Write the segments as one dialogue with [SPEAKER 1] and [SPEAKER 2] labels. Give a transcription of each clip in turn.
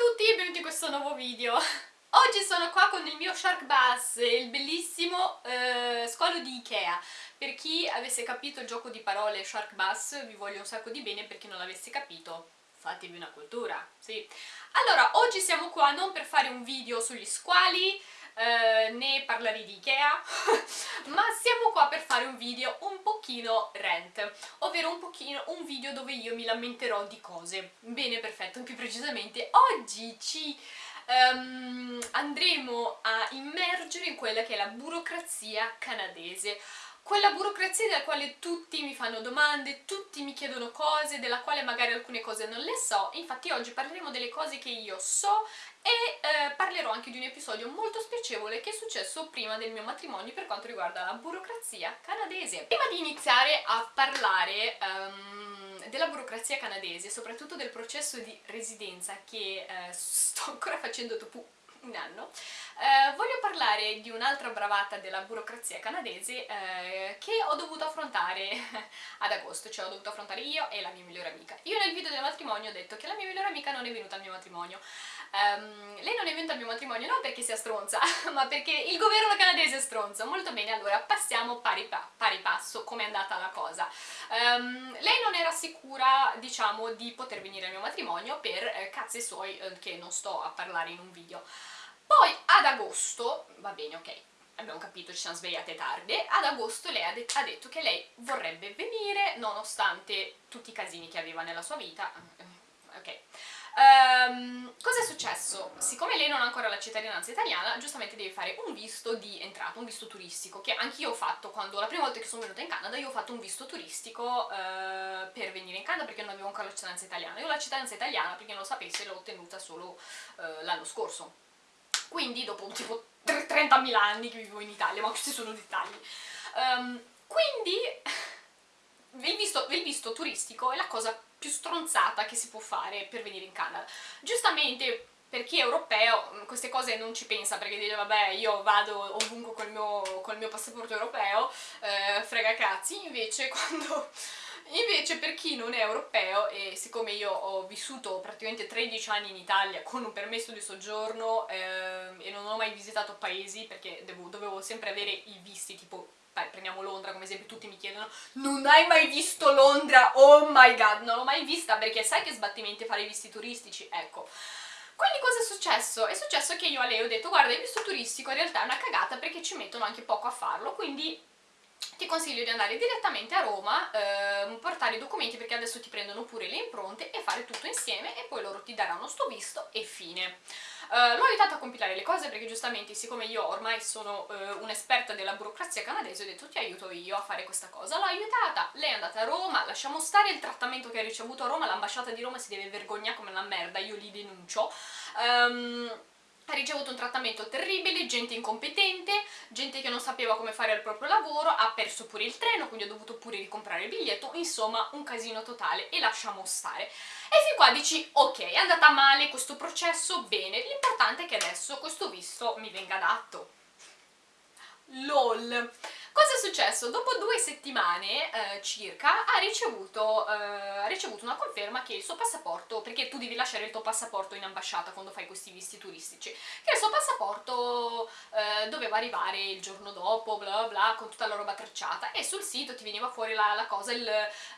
[SPEAKER 1] tutti e benvenuti in questo nuovo video. Oggi sono qua con il mio Shark Bass, il bellissimo eh, scollo di Ikea. Per chi avesse capito il gioco di parole Shark Bass, vi voglio un sacco di bene, per chi non l'avesse capito, fatevi una cultura, sì. Allora, oggi siamo qua non per fare un video sugli squali, eh, né parlare di Ikea, ma siamo qua per fare un video un pochino rent, ovvero un pochino un video dove io mi lamenterò di cose. Bene, perfetto, più precisamente oggi ci um, andremo a immergere in quella che è la burocrazia canadese quella burocrazia della quale tutti mi fanno domande, tutti mi chiedono cose, della quale magari alcune cose non le so, infatti oggi parleremo delle cose che io so e eh, parlerò anche di un episodio molto spiacevole che è successo prima del mio matrimonio per quanto riguarda la burocrazia canadese. Prima di iniziare a parlare um, della burocrazia canadese, soprattutto del processo di residenza che eh, sto ancora facendo dopo un anno, eh, voglio parlare di un'altra bravata della burocrazia canadese eh, che ho dovuto affrontare ad agosto, cioè ho dovuto affrontare io e la mia migliore amica. Io nel video del matrimonio ho detto che la mia migliore amica non è venuta al mio matrimonio. Um, lei non è venuta al mio matrimonio non perché sia stronza, ma perché il governo canadese è stronzo. Molto bene, allora passiamo pari, pa pari passo come è andata la cosa. Um, lei non era sicura, diciamo, di poter venire al mio matrimonio per eh, cazzi suoi eh, che non sto a parlare in un video. Poi ad agosto, va bene, ok, abbiamo capito, ci siamo svegliate tardi, ad agosto lei ha, de ha, detto che lei vorrebbe venire nonostante tutti i casini che aveva nella sua vita. Ok. Um, cosa è successo? Siccome lei non ha ancora la cittadinanza italiana, giustamente deve fare un visto di entrata, un visto turistico, che anch'io ho fatto quando, la prima volta che sono venuta in Canada, io ho fatto un visto turistico uh, per venire in Canada perché non avevo ancora la cittadinanza italiana. Io la cittadinanza italiana, per chi non lo sapesse, l'ho ottenuta solo uh, l'anno scorso quindi dopo tipo 30.000 anni che vivo in Italia, ma questi sono dettagli. Um, quindi il visto, il visto turistico è la cosa più stronzata che si può fare per venire in Canada. Giustamente per chi è europeo queste cose non ci pensa perché dice vabbè io vado ovunque col mio, col mio passaporto europeo, eh, frega cazzi, invece quando Invece per chi non è europeo, e siccome io ho vissuto praticamente 13 anni in Italia con un permesso di soggiorno eh, e non ho mai visitato paesi perché devo, dovevo sempre avere i visti, tipo prendiamo Londra come esempio, tutti mi chiedono non hai mai visto Londra? Oh my god, non l'ho mai vista perché sai che sbattimenti fare i visti turistici? Ecco. Quindi cosa è successo? È successo che io a lei ho detto guarda il visto turistico in realtà è una cagata perché ci mettono anche poco a farlo, quindi ti consiglio di andare direttamente a Roma, ehm, portare i documenti perché adesso ti prendono pure le impronte e fare tutto insieme e poi loro ti daranno sto visto e fine. Uh, l'ho aiutata a compilare le cose perché giustamente siccome io ormai sono uh, un'esperta della burocrazia canadese ho detto ti aiuto io a fare questa cosa, l'ho aiutata, lei è andata a Roma, lasciamo stare il trattamento che ha ricevuto a Roma, l'ambasciata di Roma si deve vergognare come una merda, io li denuncio. Um, ha ricevuto un trattamento terribile, gente incompetente, gente che non sapeva come fare il proprio lavoro, ha perso pure il treno, quindi ha dovuto pure ricomprare il biglietto, insomma un casino totale e lasciamo stare. E fin qua dici, ok, è andata male questo processo, bene, l'importante è che adesso questo visto mi venga dato. LOL! Cosa è successo? Dopo due settimane eh, circa ha ricevuto, eh, ha ricevuto, una conferma che il suo passaporto, perché tu devi lasciare il tuo passaporto in ambasciata quando fai questi visti turistici, che il suo passaporto eh, doveva arrivare il giorno dopo, bla bla, con tutta la roba tracciata e sul sito ti veniva fuori la, la cosa, il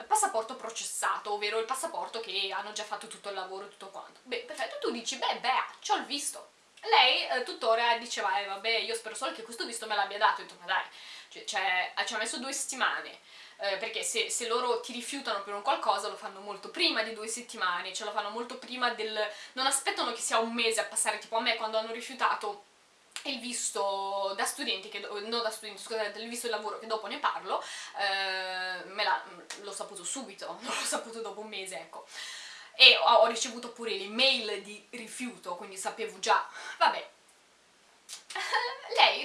[SPEAKER 1] passaporto processato, ovvero il passaporto che hanno già fatto tutto il lavoro e tutto quanto. Beh, perfetto, tu dici, beh, beh, c'ho il visto. Lei eh, tuttora diceva, eh, vabbè, io spero solo che questo visto me l'abbia dato, ho detto, ma dai, cioè, cioè, ci ha messo due settimane, eh, perché se, se, loro ti rifiutano per un qualcosa lo fanno molto prima di due settimane, cioè lo fanno molto prima del... non aspettano che sia un mese a passare, tipo a me quando hanno rifiutato il visto da studenti, che, no da studenti, scusate, il visto di lavoro che dopo ne parlo, eh, l'ho saputo subito, non l'ho saputo dopo un mese, ecco. E ho, ricevuto pure l'email di rifiuto, quindi sapevo già, vabbè,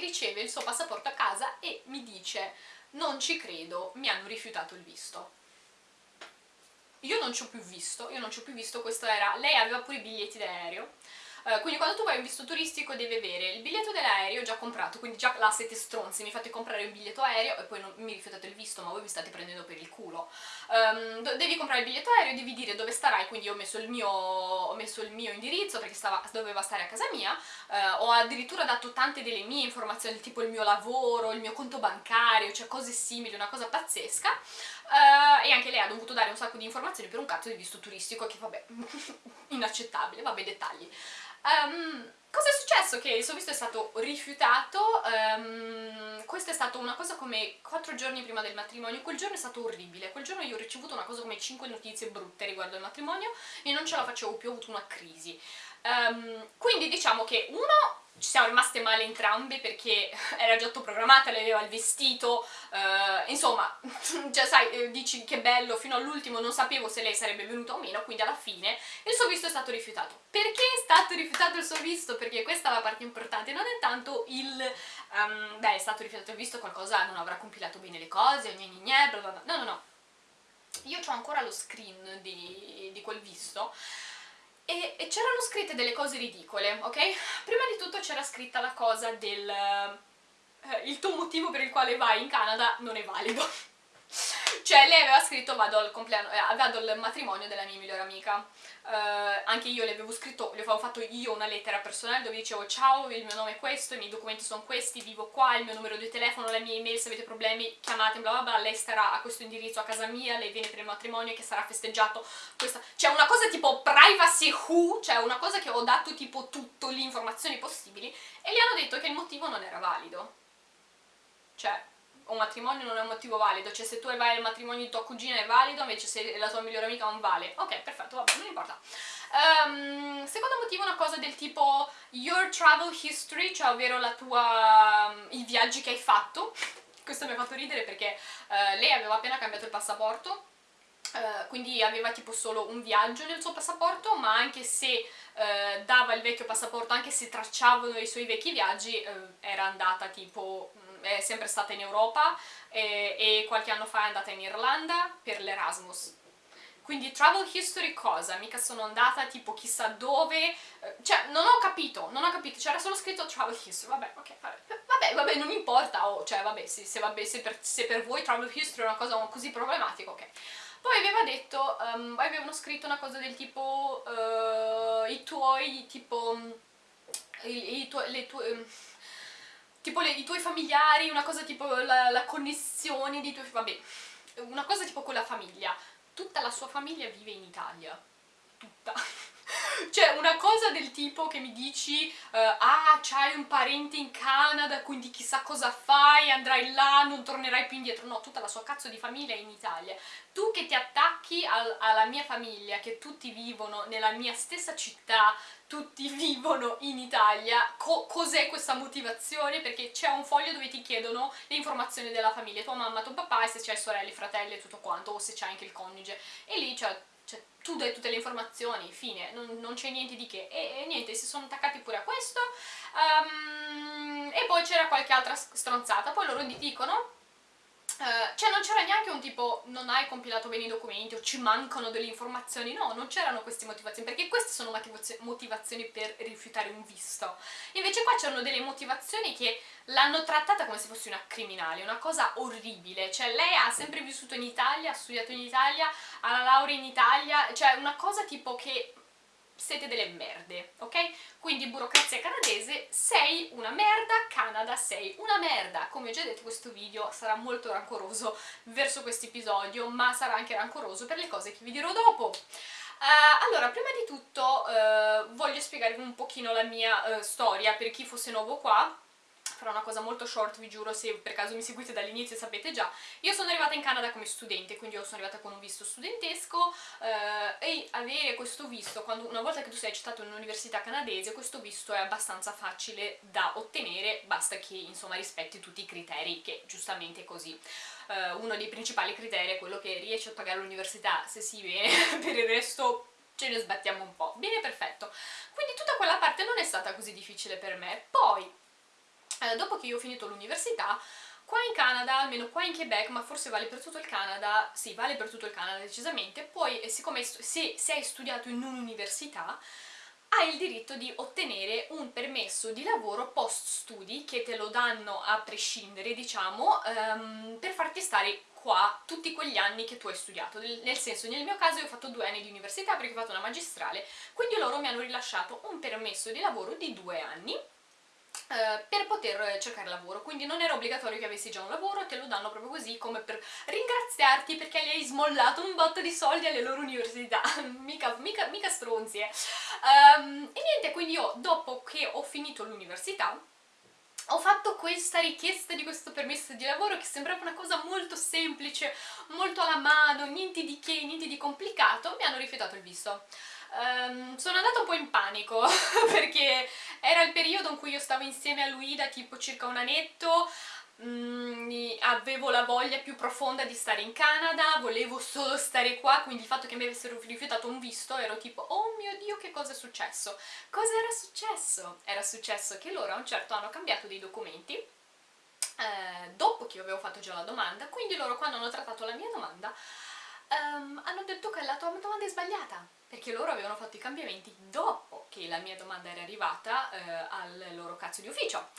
[SPEAKER 1] riceve il suo passaporto a casa e mi dice non ci credo, mi hanno rifiutato il visto. Io non ci ho più visto, io non ci ho più visto, questo era, lei aveva pure i biglietti d'aereo, Uh, quindi quando tu vai un visto turistico devi avere il biglietto dell'aereo già comprato, quindi già là siete stronzi, mi fate comprare il biglietto aereo e poi non mi rifiutate il visto, ma voi mi state prendendo per il culo. Um, devi comprare il biglietto aereo, devi dire dove starai, quindi ho messo il mio, ho messo il mio indirizzo perché stava, doveva stare a casa mia, uh, ho addirittura dato tante delle mie informazioni, tipo il mio lavoro, il mio conto bancario, cioè cose simili, una cosa pazzesca. Uh, e anche lei ha dovuto dare un sacco di informazioni per un cazzo di visto turistico che vabbè, inaccettabile, vabbè dettagli. Um, cosa è successo? Che il suo visto è stato rifiutato, um, questa è stata una cosa come 4 giorni prima del matrimonio, quel giorno è stato orribile, quel giorno io ho ricevuto una cosa come 5 notizie brutte riguardo il matrimonio e non ce la facevo più, ho avuto una crisi. Um, quindi diciamo che uno ci siamo rimaste male entrambe perché era già tutto programmata, lei aveva il vestito, uh, insomma, cioè sai, eh, dici che bello, fino all'ultimo non sapevo se lei sarebbe venuta o meno, quindi alla fine il suo visto è stato rifiutato. Perché è stato rifiutato il suo visto? Perché questa è la parte importante, non è tanto il... Um, beh, è stato rifiutato il visto, qualcosa non avrà compilato bene le cose, gne gne gne, bla bla bla, no no no. Io ho ancora lo screen di, di quel visto, e, e c'erano scritte delle cose ridicole, ok? Prima di tutto c'era scritta la cosa del... Eh, il tuo motivo per il quale vai in Canada non è valido. Cioè lei aveva scritto vado al, eh, vado al matrimonio della mia migliore amica, uh, anche io le avevo scritto, le avevo fatto io una lettera personale dove dicevo ciao, il mio nome è questo, i miei documenti sono questi, vivo qua, il mio numero di telefono, la mia email, se avete problemi chiamate, bla bla bla, lei starà a questo indirizzo a casa mia, lei viene per il matrimonio che sarà festeggiato, questa... cioè una cosa tipo privacy who, cioè una cosa che ho dato tipo tutte le informazioni possibili e gli hanno detto che il motivo non era valido. Cioè, un matrimonio non è un motivo valido, cioè se tu vai al matrimonio di tua cugina è valido, invece se la tua migliore amica non vale. Ok, perfetto, vabbè, non importa. Um, secondo motivo una cosa del tipo your travel history, cioè ovvero tua, um, i viaggi che hai fatto. Questo mi ha fatto ridere perché uh, lei aveva appena cambiato il passaporto Uh, quindi aveva tipo solo un viaggio nel suo passaporto, ma anche se uh, dava il vecchio passaporto, anche se tracciavano i suoi vecchi viaggi, era andata tipo è sempre stata in Europa e, e qualche anno fa è andata in Irlanda per l'Erasmus. Quindi travel history cosa? Mica sono andata tipo chissà dove, eh, cioè non ho capito, non ho capito, c'era solo scritto travel history, vabbè, ok, vabbè, vabbè, vabbè non importa, oh, cioè vabbè, se, se, vabbè se, per, se, per, voi travel history è una cosa così problematica, ok. Poi aveva detto, um, avevano scritto una cosa del tipo, uh, i tuoi, tipo, i, i tuoi, le tue... Um, tipo le, i tuoi familiari, una cosa tipo la, la connessione dei tuoi... vabbè, una cosa tipo con la famiglia. Tutta la sua famiglia vive in Italia. Tutta. cioè una cosa del tipo che mi dici uh, ah c'hai un parente in Canada quindi chissà cosa fai, andrai là, non tornerai più indietro no, tutta la sua cazzo di famiglia è in Italia tu che ti attacchi al, alla mia famiglia che tutti vivono nella mia stessa città tutti vivono in Italia, Co cos'è questa motivazione? Perché c'è un foglio dove ti chiedono le informazioni della famiglia, tua mamma, tuo papà e se c'hai sorelle, fratelli e tutto quanto, o se c'hai anche il coniuge. E lì cioè, cioè, tu dai tutte le informazioni, fine, non, non c'è niente di che. E, e, niente, si sono attaccati pure a questo. Um, e poi c'era qualche altra stronzata. Poi loro dicono cioè non c'era neanche un tipo non hai compilato bene i documenti o ci mancano delle informazioni, no, non c'erano queste motivazioni, perché queste sono motivazioni per rifiutare un visto. Invece qua c'erano delle motivazioni che l'hanno trattata come se fosse una criminale, una cosa orribile, cioè lei ha sempre vissuto in Italia, ha studiato in Italia, ha la laurea in Italia, cioè una cosa tipo che siete delle merde, ok? Quindi burocrazia canadese, sei una merda, Canada sei una merda. Come ho già detto questo video sarà molto rancoroso verso questo episodio, ma sarà anche rancoroso per le cose che vi dirò dopo. Uh, allora, prima di tutto uh, voglio spiegarvi un pochino la mia uh, storia per chi fosse nuovo qua farò una cosa molto short, vi giuro, se per caso mi seguite dall'inizio sapete già. Io sono arrivata in Canada come studente, quindi io sono arrivata con un visto studentesco eh, e avere questo visto, quando, una volta che tu sei accettato in un'università canadese, questo visto è abbastanza facile da ottenere, basta che insomma rispetti tutti i criteri, che giustamente è così. Uh, uno dei principali criteri è quello che riesci a pagare l'università, se si viene, per il resto ce ne sbattiamo un po'. Bene, perfetto. Quindi tutta quella parte non è stata così difficile per me. Poi, dopo che io ho finito l'università, qua in Canada, almeno qua in Quebec, ma forse vale per tutto il Canada, sì, vale per tutto il Canada decisamente, poi eh, siccome se, se hai studiato in un'università, hai il diritto di ottenere un permesso di lavoro post studi che te lo danno a prescindere, diciamo, um, per farti stare qua tutti quegli anni che tu hai studiato, nel senso nel mio caso io ho fatto due anni di università perché ho fatto una magistrale, quindi loro mi hanno rilasciato un permesso di lavoro di due anni eh, per poter cercare lavoro, quindi non era obbligatorio che avessi già un lavoro, te lo danno proprio così come per ringraziarti perché gli hai smollato un botto di soldi alle loro università, mica, mica, mica stronzi eh. Um, e niente, quindi io dopo che ho finito l'università ho fatto questa richiesta di questo permesso di lavoro che sembrava una cosa molto semplice, molto alla mano, niente di che, niente di complicato, mi hanno rifiutato il visto. Um, sono andata un po' in panico perché era il periodo in cui io stavo insieme a lui da tipo circa un annetto mm, avevo la voglia più profonda di stare in Canada, volevo solo stare qua, quindi il fatto che mi avessero rifiutato un visto ero tipo oh mio dio che cosa è successo? Cosa era successo? Era successo che loro a un certo hanno cambiato dei documenti eh, dopo che io avevo fatto già la domanda, quindi loro quando hanno trattato la mia domanda um, hanno detto che la tua domanda è sbagliata perché loro avevano fatto i cambiamenti dopo che la mia domanda era arrivata uh, al loro cazzo di ufficio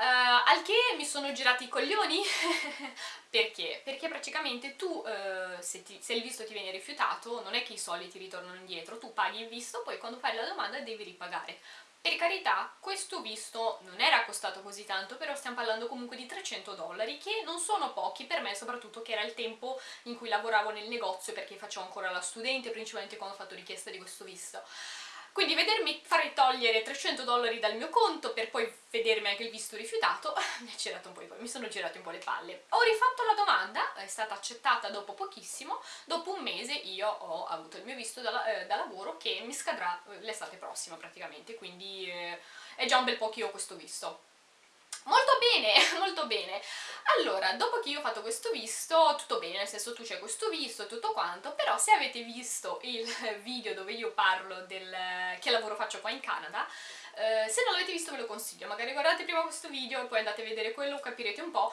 [SPEAKER 1] Uh, al che mi sono girati i coglioni perché? Perché praticamente tu, uh, se, ti, se, il visto ti viene rifiutato, non è che i soldi ti ritornano indietro, tu paghi il visto, poi quando fai la domanda devi ripagare. Per carità, questo visto non era costato così tanto, però stiamo parlando comunque di 300 dollari, che non sono pochi per me, soprattutto che era il tempo in cui lavoravo nel negozio, perché facevo ancora la studente, principalmente quando ho fatto richiesta di questo visto. Quindi vedermi fare togliere 300 dollari dal mio conto per poi vedermi anche il visto rifiutato mi, mi sono girati un po' le palle. Ho rifatto la domanda, è stata accettata dopo pochissimo, dopo un mese io ho avuto il mio visto da, eh, da lavoro che mi scadrà eh, l'estate prossima praticamente, quindi eh, è già un bel po' che io ho questo visto. Molto bene, molto bene. Allora, dopo che io ho fatto questo visto, tutto bene, nel senso tu c'è questo visto e tutto quanto, però se avete visto il video dove io parlo del che lavoro faccio qua in Canada, eh, se non l'avete visto ve lo consiglio, magari guardate prima questo video e poi andate a vedere quello, capirete un po'.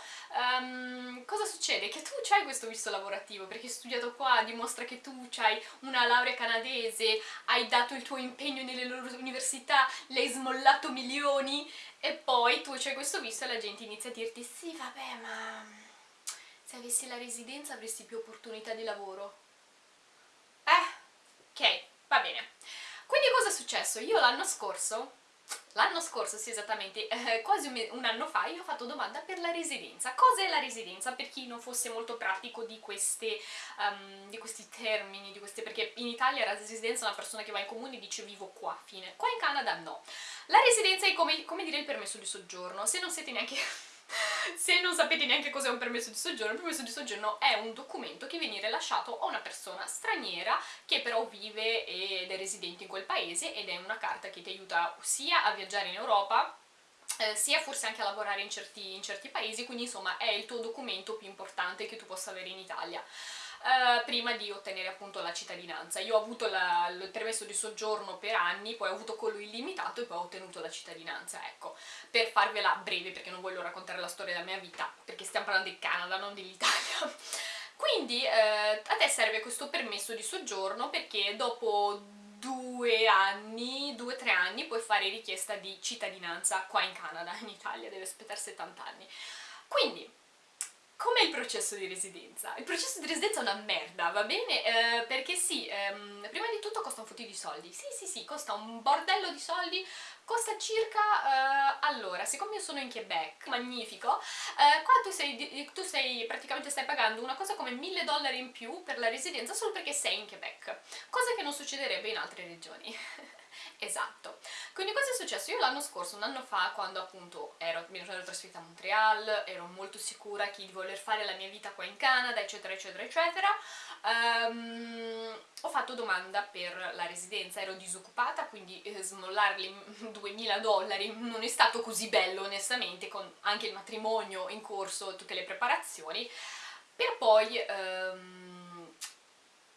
[SPEAKER 1] Um, cosa succede? Che tu hai questo visto lavorativo, perché hai studiato qua, dimostra che tu hai una laurea canadese, hai dato il tuo impegno nelle loro università, le hai smollato milioni, e poi tu c'hai questo visto e la gente inizia a dirti sì vabbè ma se avessi la residenza avresti più opportunità di lavoro. Eh, ok, va bene. Quindi cosa è successo? Io l'anno scorso L'anno scorso, sì esattamente, eh, quasi un, un, anno fa, io ho fatto domanda per la residenza. Cos'è la residenza? Per chi non fosse molto pratico di, queste, um, di questi termini, di queste, perché in Italia la residenza è una persona che va in comune e dice vivo qua, fine. Qua in Canada no. La residenza è come, come dire il permesso di soggiorno. Se non siete neanche se non sapete neanche cos'è un permesso di soggiorno, il permesso di soggiorno è un documento che viene rilasciato a una persona straniera che però vive ed è residente in quel paese ed è una carta che ti aiuta sia a viaggiare in Europa eh, sia forse anche a lavorare in certi, in certi paesi, quindi insomma è il tuo documento più importante che tu possa avere in Italia. Uh, prima di ottenere appunto la cittadinanza. Io ho avuto la, il permesso di soggiorno per anni, poi ho avuto quello illimitato e poi ho ottenuto la cittadinanza, ecco, per farvela breve perché non voglio raccontare la storia della mia vita, perché stiamo parlando del Canada, non dell'Italia. Quindi eh, a te serve questo permesso di soggiorno perché dopo due anni, due o tre anni puoi fare richiesta di cittadinanza qua in Canada, in Italia deve aspettare 70 anni. Quindi Com'è il processo di residenza? Il processo di residenza è una merda, va bene? Eh, perché sì, ehm, prima di tutto costa un fottio di soldi. Sì, sì, sì, costa un bordello di soldi, costa circa... Eh, allora, siccome io sono in Quebec, magnifico, eh, qua tu sei, tu sei, praticamente stai pagando una cosa come 1000 dollari in più per la residenza solo perché sei in Quebec, cosa che non succederebbe in altre regioni. Esatto. Quindi cosa è successo? Io l'anno scorso, un anno fa, quando appunto ero, mi ero trasferita a Montreal, ero molto sicura di voler fare la mia vita qua in Canada, eccetera, eccetera, eccetera, um, ho fatto domanda per la residenza, ero disoccupata, quindi eh, smollarli 2000 dollari non è stato così bello onestamente, con anche il matrimonio in corso, tutte le preparazioni, per poi um,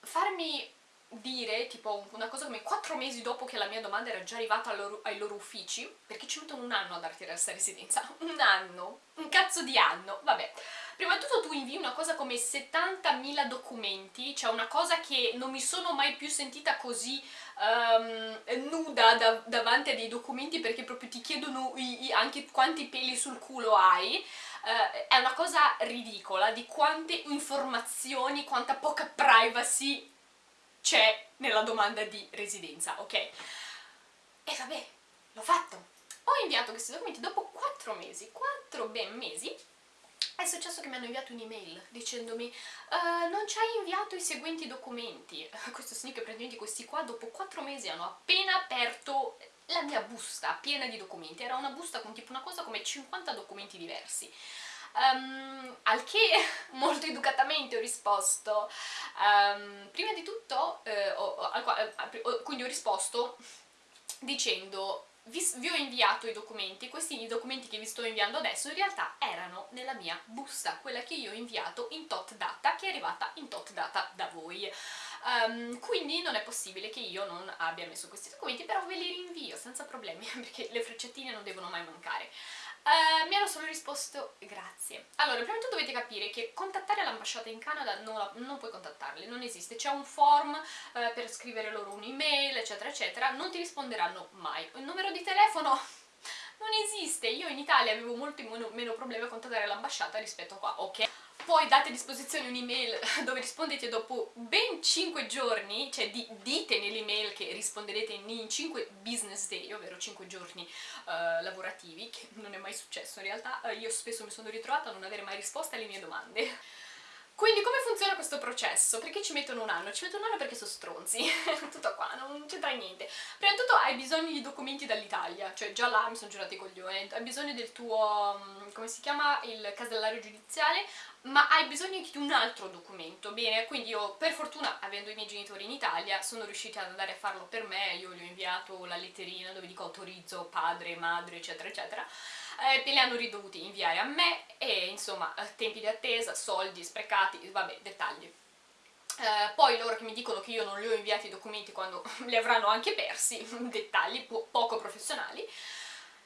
[SPEAKER 1] farmi dire, tipo una cosa come 4 mesi dopo che la mia domanda era già arrivata loro, ai loro uffici, perché ci mettono un anno a darti la residenza, un anno, un cazzo di anno, vabbè. Prima di tutto tu invii una cosa come 70.000 documenti, cioè una cosa che non mi sono mai più sentita così um, nuda da, davanti a dei documenti perché proprio ti chiedono i, i, anche quanti peli sul culo hai, Uh, è una cosa ridicola di quante informazioni, quanta poca privacy c'è nella domanda di residenza, ok? E vabbè, l'ho fatto! Ho inviato questi documenti dopo 4 mesi, 4 ben mesi, è successo che mi hanno inviato un'email dicendomi uh, non ci hai inviato i seguenti documenti. Questo significa che praticamente questi qua dopo 4 mesi hanno appena aperto la mia busta piena di documenti. Era una busta con tipo una cosa come 50 documenti diversi. Um, al che molto educatamente ho risposto um, prima di tutto eh, ho, ho, quindi ho risposto dicendo vi, vi, ho inviato i documenti, questi i documenti che vi sto inviando adesso in realtà erano nella mia busta, quella che io ho inviato in tot data, che è arrivata in tot data da voi. Um, quindi non è possibile che io non abbia messo questi documenti, però ve li rinvio senza problemi, perché le frecciatine non devono mai mancare. Uh, mi hanno solo risposto grazie. Allora, prima di tutto dovete capire che contattare l'ambasciata in Canada non, la, non puoi contattarli, non esiste. C'è un form uh, per scrivere loro un'email, eccetera, eccetera, non ti risponderanno mai. Il numero di telefono non esiste. Io in Italia avevo molto meno, meno problemi a contattare l'ambasciata rispetto a qua, ok? Poi date a disposizione un'email dove rispondete dopo ben 5 giorni, cioè di, dite nell'email che risponderete in 5 business day, ovvero 5 giorni uh, lavorativi, che non è mai successo in realtà, uh, io spesso mi sono ritrovata a non avere mai risposta alle mie domande. Quindi come funziona questo processo? Perché ci mettono un anno? Ci mettono un anno perché sono stronzi, tutto qua, non c'entra niente. Prima di tutto hai bisogno di documenti dall'Italia, cioè già là mi sono girati i coglioni, hai bisogno del tuo, mm, come si chiama, il casellario giudiziale, ma hai bisogno anche di un altro documento, bene? Quindi io, per fortuna, avendo i miei genitori in Italia, sono riusciti ad andare a farlo per me, io gli ho inviato la letterina dove dico autorizzo padre, madre, eccetera, eccetera, eh, li hanno ridovuti inviare a me e insomma eh, tempi di attesa, soldi sprecati, vabbè, dettagli. Eh, poi loro che mi dicono che io non li ho inviati i documenti quando li avranno anche persi, dettagli po poco professionali,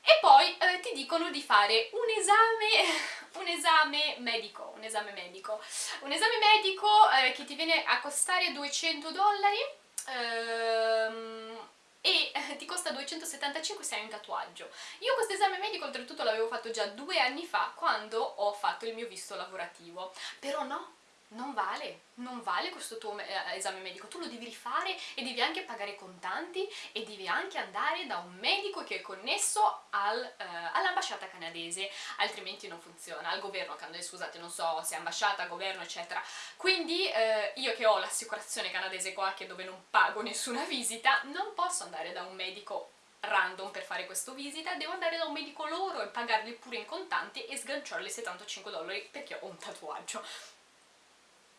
[SPEAKER 1] e poi eh, ti dicono di fare un esame, un esame medico, un esame medico, un esame medico eh, che ti viene a costare 200 dollari, ehm, e eh, ti costa 275 se hai un tatuaggio. Io questo esame medico oltretutto l'avevo fatto già due anni fa quando ho fatto il mio visto lavorativo, però no, non vale, non vale questo tuo eh, esame medico, tu lo devi rifare e devi anche pagare contanti e devi anche andare da un medico che è connesso al, eh, all'ambasciata canadese, altrimenti non funziona, al governo scusate, non so se ambasciata, governo, eccetera. Quindi eh, io che ho l'assicurazione canadese qua, che dove non pago nessuna visita, non posso andare da un medico random per fare questa visita, devo andare da un medico loro e pagarli pure in contanti e sganciarli 75 dollari perché ho un tatuaggio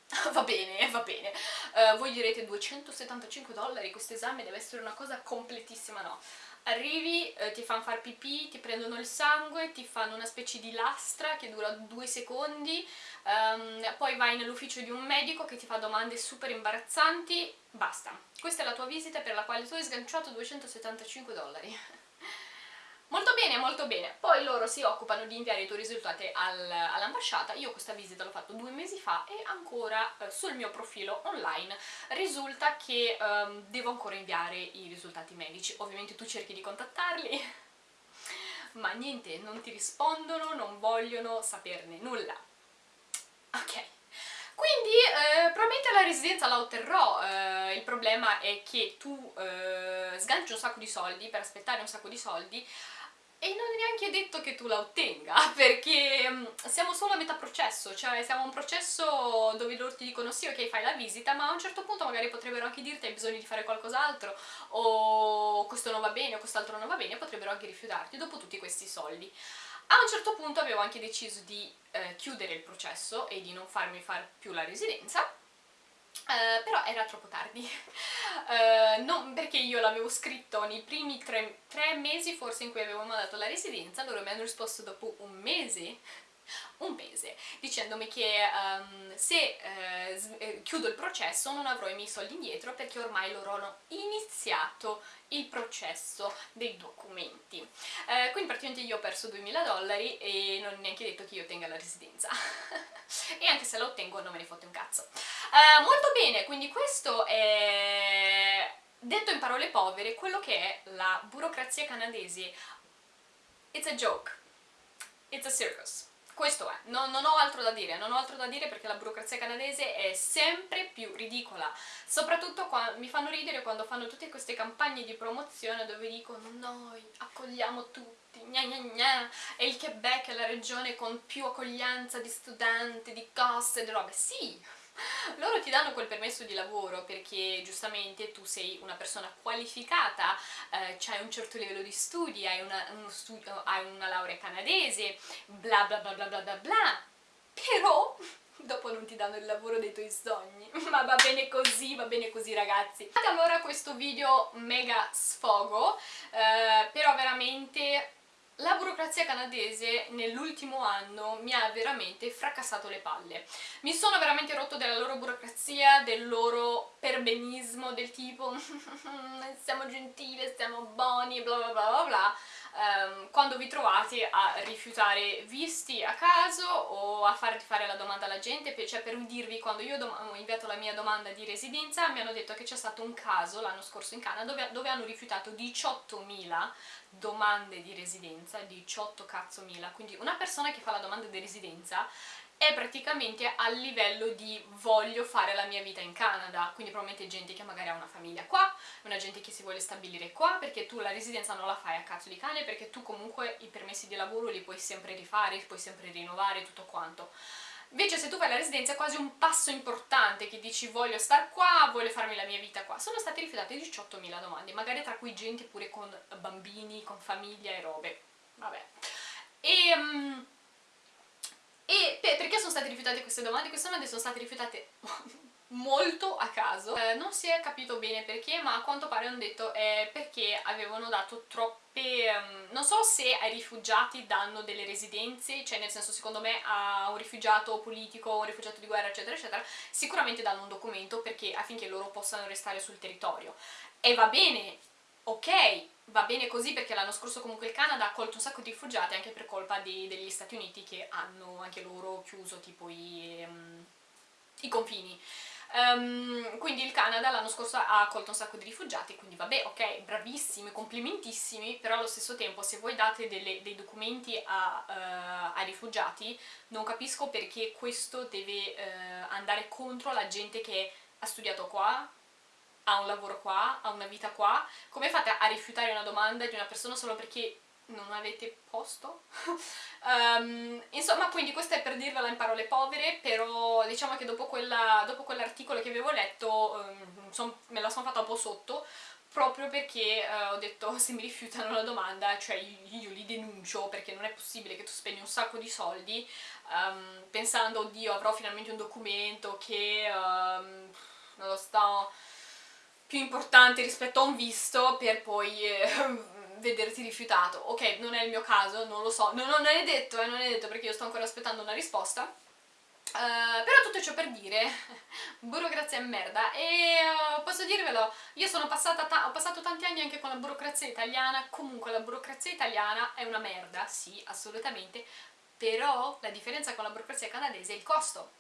[SPEAKER 1] va bene, va bene. Uh, voi direte 275 dollari, questo esame deve essere una cosa completissima, no. Arrivi, eh, ti fanno far pipì, ti prendono il sangue, ti fanno una specie di lastra che dura due secondi, um, poi vai nell'ufficio di un medico che ti fa domande super imbarazzanti, basta. Questa è la tua visita per la quale tu hai sganciato 275 dollari. Molto bene. Poi loro si occupano di inviare i tuoi risultati al, all'ambasciata. Io questa visita l'ho fatto due mesi fa e ancora eh, sul mio profilo online risulta che um, devo ancora inviare i risultati medici. Ovviamente tu cerchi di contattarli, ma niente, non ti rispondono, non vogliono saperne nulla. Ok. Quindi eh, probabilmente la residenza la otterrò, eh, il problema è che tu eh, sganci un sacco di soldi per aspettare un sacco di soldi e non è neanche detto che tu la ottenga, perché mm, siamo solo a metà processo, cioè siamo a un processo dove loro ti dicono sì ok fai la visita, ma a un certo punto magari potrebbero anche dirti hai bisogno di fare qualcos'altro, o questo non va bene, o quest'altro non va bene, potrebbero anche rifiutarti dopo tutti questi soldi. A un certo punto avevo anche deciso di eh, chiudere il processo e di non farmi fare più la residenza, Uh, però era troppo tardi, uh, non perché io l'avevo scritto nei primi tre, tre, mesi forse in cui avevo mandato la residenza, loro mi hanno risposto dopo un mese un mese dicendomi che um, se eh, eh, chiudo il processo non avrò i miei soldi indietro perché ormai loro hanno iniziato il processo dei documenti. Eh, quindi praticamente io ho perso 2000 dollari e non è neanche detto che io ottenga la residenza. E anche se la ottengo non me ne fotte un cazzo. Eh, molto bene, quindi questo è detto in parole povere quello che è la burocrazia canadese. It's a joke. It's a circus questo è, non, non, ho altro da dire, non ho altro da dire perché la burocrazia canadese è sempre più ridicola, soprattutto quando, mi fanno ridere quando fanno tutte queste campagne di promozione dove dicono noi accogliamo tutti, gna gna gna, e il Quebec è la regione con più accoglienza di studenti, di coste, di robe, sì, loro ti danno quel permesso di lavoro perché giustamente tu sei una persona qualificata, eh, hai un certo livello di studi, hai una, studio, hai una laurea canadese, bla bla bla bla bla bla bla, però dopo non ti danno il lavoro dei tuoi sogni, ma va bene così, va bene così ragazzi. Allora questo video mega sfogo, eh, però veramente la burocrazia canadese nell'ultimo anno mi ha veramente fracassato le palle. Mi sono veramente rotto della loro burocrazia, del loro perbenismo, del tipo siamo gentili, siamo buoni, bla bla bla bla bla, um, quando vi trovate a rifiutare visti a caso o a farti fare la domanda alla gente, cioè per dirvi, quando io ho inviato la mia domanda di residenza mi hanno detto che c'è stato un caso l'anno scorso in Canada dove, dove hanno rifiutato 18.000 domande di residenza, 18 cazzo mila, quindi una persona che fa la domanda di residenza è praticamente a livello di voglio fare la mia vita in Canada, quindi probabilmente gente che magari ha una famiglia qua, una gente che si vuole stabilire qua, perché tu la residenza non la fai a cazzo di cane, perché tu comunque i permessi di lavoro li puoi sempre rifare, puoi sempre rinnovare, tutto quanto. Invece se tu fai la residenza è quasi un passo importante che dici voglio star qua, voglio farmi la mia vita qua. Sono state rifiutate 18.000 domande, magari tra cui gente pure con bambini, con famiglia e robe. Vabbè. E... Um, e perché sono state rifiutate queste domande? Queste domande sono state rifiutate molto a caso eh, non si è capito bene perché ma a quanto pare hanno detto è perché avevano dato troppe um, non so se ai rifugiati danno delle residenze cioè nel senso secondo me a un rifugiato politico un rifugiato di guerra eccetera eccetera sicuramente danno un documento perché affinché loro possano restare sul territorio e va bene ok va bene così perché l'anno scorso comunque il Canada ha accolto un sacco di rifugiati anche per colpa di, degli Stati Uniti che hanno anche loro chiuso tipo i, um, i confini. Um, quindi il Canada l'anno scorso ha accolto un sacco di rifugiati, quindi vabbè, ok, bravissimi, complimentissimi, però allo stesso tempo se voi date delle, dei documenti a, uh, ai rifugiati non capisco perché questo deve uh, andare contro la gente che ha studiato qua, ha un lavoro qua, ha una vita qua, come fate a rifiutare una domanda di una persona solo perché non avete posto? um, insomma, quindi questo è per dirvela in parole povere, però diciamo che dopo, quell'articolo che avevo letto um, son, me la sono fatta un po' sotto, proprio perché uh, ho detto se mi rifiutano la domanda, cioè io, io, li denuncio perché non è possibile che tu spendi un sacco di soldi um, pensando, oddio avrò finalmente un documento che non lo sto più importante rispetto a un visto per poi eh, vederti rifiutato. Ok, non è il mio caso, non lo so, no, non è detto, eh, non è detto perché io sto ancora aspettando una risposta. Uh, però tutto ciò per dire, burocrazia è merda e uh, posso dirvelo, io sono passata ho passato tanti anni anche con la burocrazia italiana, comunque la burocrazia italiana è una merda, sì, assolutamente, però la differenza con la burocrazia canadese è il costo.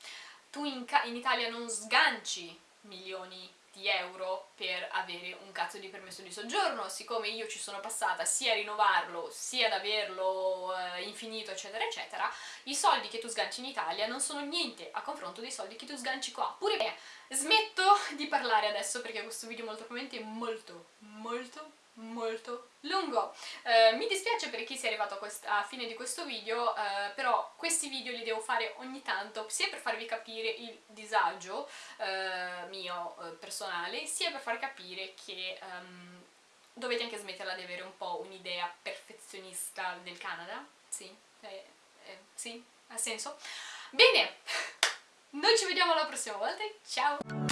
[SPEAKER 1] Tu in, in Italia non sganci milioni di euro per avere un cazzo di permesso di soggiorno, siccome io ci sono passata sia a rinnovarlo sia ad averlo eh, infinito eccetera eccetera, i soldi che tu sganci in Italia non sono niente a confronto dei soldi che tu sganci qua. Pure me, smetto di parlare adesso perché questo video molto probabilmente è molto, molto, molto lungo. Eh, mi dispiace per chi si è arrivato a, a fine di questo video, eh, però questi video li devo fare ogni tanto, sia per farvi capire il disagio eh, mio eh, personale, sia per far capire che um, dovete anche smetterla di avere un po' un'idea perfezionista del Canada. Sì, eh, eh, sì, ha senso. Bene, noi ci vediamo la prossima volta, ciao!